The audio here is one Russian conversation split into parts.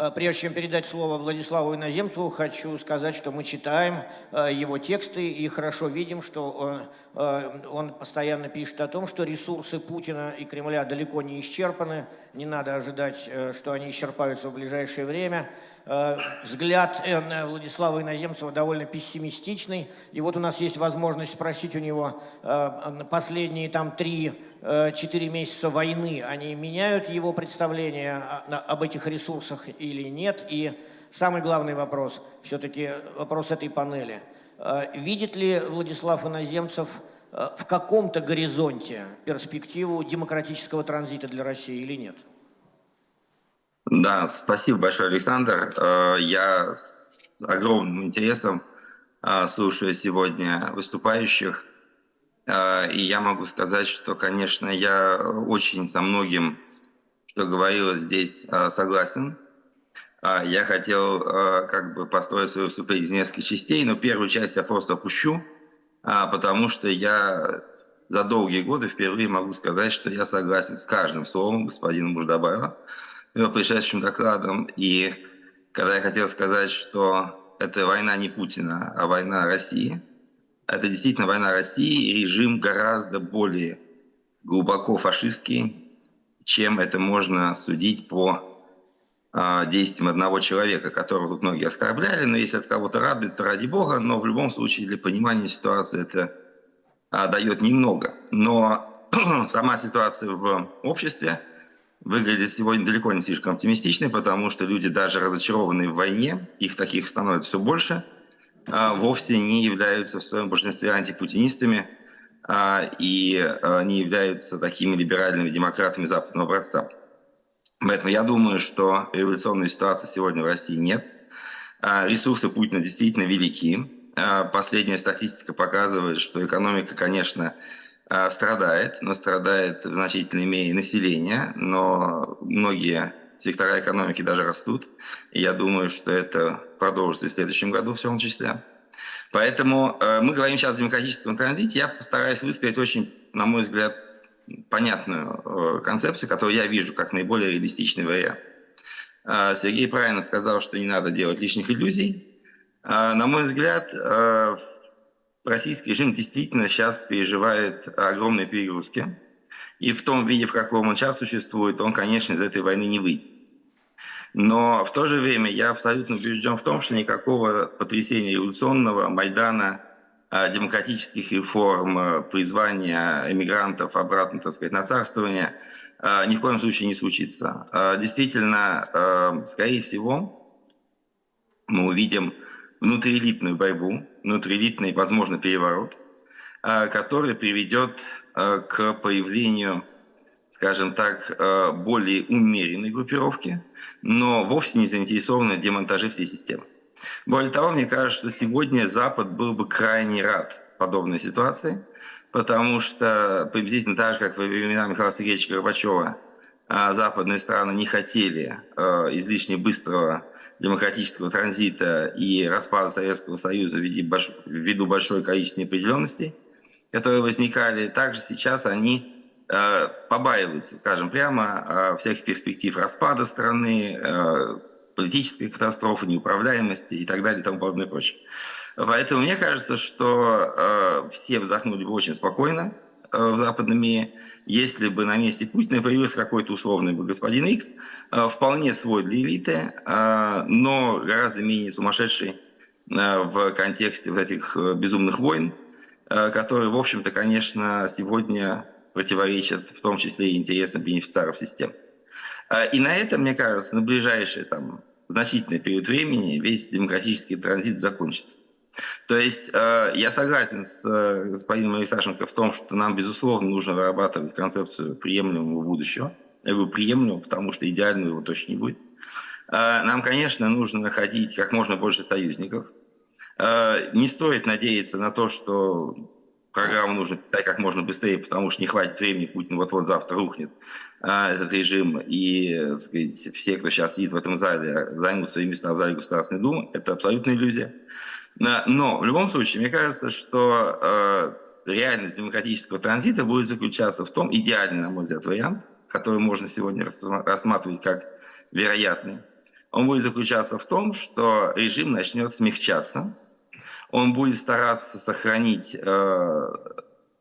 Э, прежде чем передать слово Владиславу Иноземцеву, хочу сказать, что мы читаем э, его тексты и хорошо видим, что э, он постоянно пишет о том, что ресурсы Путина и Кремля далеко не исчерпаны, не надо ожидать, что они исчерпаются в ближайшее время. Взгляд Владислава Иноземцева довольно пессимистичный, и вот у нас есть возможность спросить у него последние там 3-4 месяца войны, они меняют его представление об этих ресурсах или нет. И самый главный вопрос, все-таки вопрос этой панели. Э, видит ли Владислав Иноземцев э, в каком-то горизонте перспективу демократического транзита для России или нет? Да, спасибо большое, Александр. Э, я с огромным интересом слушаю сегодня выступающих. И я могу сказать, что, конечно, я очень со многим, что говорилось здесь, согласен. Я хотел как бы построить свое выступление из нескольких частей, но первую часть я просто опущу, потому что я за долгие годы впервые могу сказать, что я согласен с каждым словом господина Муждабаева, его предшествующим докладом. И когда я хотел сказать, что это война не Путина, а война России, это действительно война России, и режим гораздо более глубоко фашистский, чем это можно судить по а, действием одного человека, которого тут многие оскорбляли, но если это кого-то радует, то ради бога, но в любом случае для понимания ситуации это а, дает немного. Но сама ситуация в обществе выглядит сегодня далеко не слишком оптимистичной, потому что люди, даже разочарованные в войне, их таких становится все больше, а, вовсе не являются в своем большинстве антипутинистами а, и а, не являются такими либеральными демократами западного образца. Поэтому я думаю, что революционной ситуации сегодня в России нет. А, ресурсы Путина действительно велики. А, последняя статистика показывает, что экономика, конечно, а, страдает, но страдает в значительной мере население, но многие сектора экономики даже растут. И я думаю, что это продолжится в следующем году в том числе. Поэтому мы говорим сейчас о демократическом транзите. Я постараюсь высказать очень, на мой взгляд, понятную э, концепцию, которую я вижу как наиболее реалистичный вариант. А, Сергей правильно сказал, что не надо делать лишних иллюзий. А, на мой взгляд, э, российский режим действительно сейчас переживает огромные перегрузки. И в том виде, в каком он сейчас существует, он, конечно, из этой войны не выйдет. Но в то же время я абсолютно убежден в том, что никакого потрясения революционного, Майдана, демократических реформ, э, призвания эмигрантов обратно, так сказать, на царствование э, ни в коем случае не случится. Действительно, скорее всего, мы увидим внутриэлитную борьбу, внутриэлитный, возможно, переворот, который приведет к появлению, скажем так, более умеренной группировки, но вовсе не заинтересованной в демонтаже всей системы. Более того, мне кажется, что сегодня Запад был бы крайне рад подобной ситуации, потому что приблизительно так же, как во времена Михаила Сергеевича Горбачева, а, западные страны не хотели а, излишне быстрого демократического транзита и распада Советского Союза ввиду большой количества неопределенностей, которые возникали. Также сейчас они а, побаиваются, скажем прямо, всяких перспектив распада страны, политической катастрофы, неуправляемости и так далее и тому подобное и прочее. Поэтому мне кажется, что э, все вздохнули бы очень спокойно э, в западном мире, если бы на месте Путина появился какой-то условный бы господин Икс, э, вполне свой для элиты, э, но гораздо менее сумасшедший э, в контексте вот этих э, безумных войн, э, которые, в общем-то, конечно, сегодня противоречат в том числе и интересам бенефициаров системы. Э, и на этом, мне кажется, на ближайшие там, значительный период времени весь демократический транзит закончится. То есть э, я согласен с э, господином Алексашенко в том, что нам, безусловно, нужно вырабатывать концепцию приемлемого будущего. Я говорю приемлемого, потому что идеального его точно не будет. Э, нам, конечно, нужно находить как можно больше союзников. Не стоит надеяться на то, что программу нужно писать как можно быстрее, потому что не хватит времени, Путин вот-вот завтра рухнет а, этот режим, и так сказать, все, кто сейчас сидит в этом зале, займут свои места в зале Государственной Думы, это абсолютная иллюзия. Но в любом случае, мне кажется, что э, реальность демократического транзита будет заключаться в том, идеальный, на мой взгляд, вариант, который можно сегодня рассматривать как вероятный, он будет заключаться в том, что режим начнет смягчаться, он будет стараться сохранить, э,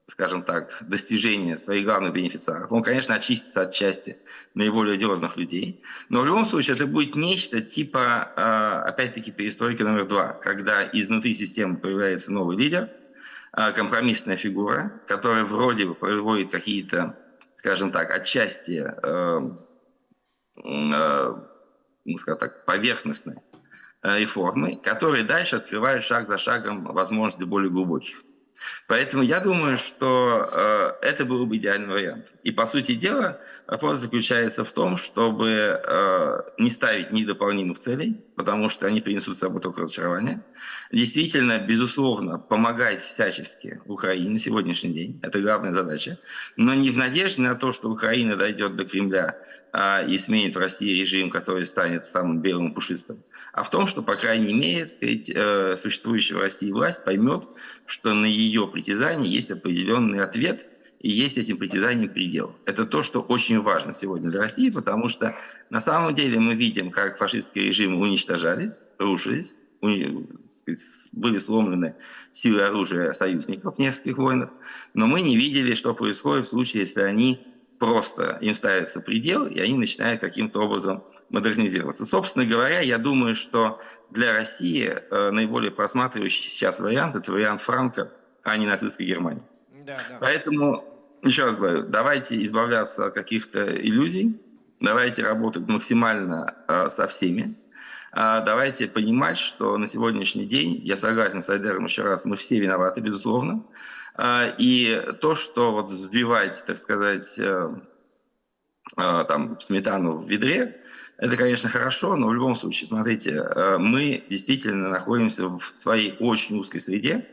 скажем так, достижения своих главных бенефициаров. Он, конечно, очистится от части наиболее одиозных людей, но в любом случае это будет нечто типа, э, опять-таки, перестройки номер два, когда изнутри системы появляется новый лидер, э, компромиссная фигура, которая вроде бы производит какие-то, скажем так, отчасти, ну, скажем так, поверхностные Э, реформы, которые дальше открывают шаг за шагом возможности более глубоких. Поэтому я думаю, что э, это был бы идеальный вариант. И по сути дела вопрос заключается в том, чтобы э, не ставить ни дополнительных целей, потому что они принесут с собой только разочарование. Действительно, безусловно, помогать всячески Украине на сегодняшний день. Это главная задача. Но не в надежде на то, что Украина дойдет до Кремля э, и сменит в России режим, который станет самым белым пушистым а в том, что, по крайней мере, сказать, э, существующая в России власть поймет, что на ее притязание есть определенный ответ, и есть этим притязанием предел. Это то, что очень важно сегодня для России, потому что на самом деле мы видим, как фашистские режимы уничтожались, рушились, были сломлены силы оружия союзников нескольких войнах, но мы не видели, что происходит в случае, если они просто, им ставится предел, и они начинают каким-то образом модернизироваться. Собственно говоря, я думаю, что для России э, наиболее просматривающий сейчас вариант – это вариант Франка, а не нацистской Германии. Поэтому, еще раз говорю, давайте избавляться от каких-то иллюзий, давайте работать максимально э, со всеми, э, давайте понимать, что на сегодняшний день, я согласен с Айдером еще раз, мы все виноваты, безусловно, э, и то, что вот взбивать, так сказать, э, там, сметану в ведре, это, конечно, хорошо, но в любом случае, смотрите, э, мы действительно находимся в своей очень узкой среде,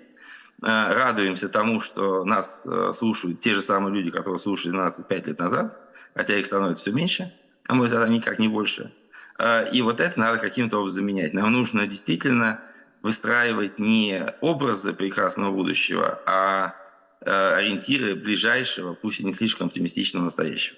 радуемся тому, что нас э, слушают те же самые люди, которые слушали нас пять лет назад, хотя их становится все меньше, а мы тогда никак не больше. И вот это надо каким-то образом менять. Нам нужно действительно выстраивать не образы прекрасного будущего, а ориентиры ближайшего, пусть и не слишком оптимистичного настоящего.